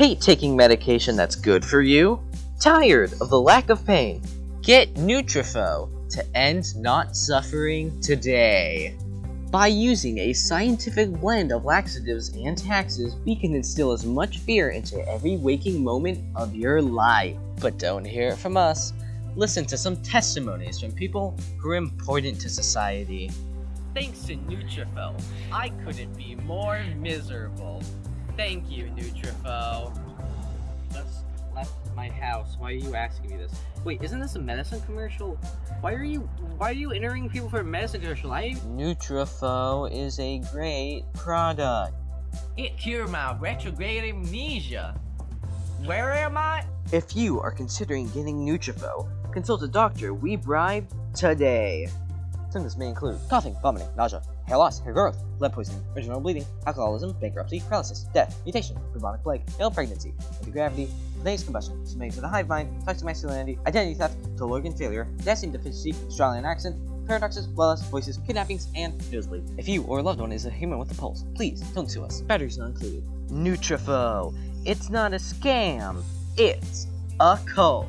Hate taking medication that's good for you? Tired of the lack of pain? Get Nutrafol to end not suffering today. By using a scientific blend of laxatives and taxes, we can instill as much fear into every waking moment of your life. But don't hear it from us. Listen to some testimonies from people who are important to society. Thanks to Nutrafol, I couldn't be more miserable. Thank you, Nutrafol. Just left my house. Why are you asking me this? Wait, isn't this a medicine commercial? Why are you why are you entering people for a medicine commercial? I Nutrafol is a great product. it cured my retrograde amnesia. Where am I? If you are considering getting Nutrafol, consult a doctor we bribed today. Symptoms may include coughing, vomiting, nausea, hair loss, hair growth, blood poisoning, vaginal bleeding, alcoholism, bankruptcy, paralysis, death, mutation, bubonic plague, ill pregnancy, anti-gravity, spontaneous combustion, submitting to the hive mind, toxic masculinity, identity theft, total organ failure, potassium deficiency, Australian accent, paradoxes, wellness, voices, kidnappings, and nosebleed. If you or a loved one is a human with a pulse, please don't sue us. Batteries not included. Nutrafol. It's not a scam. It's a cult.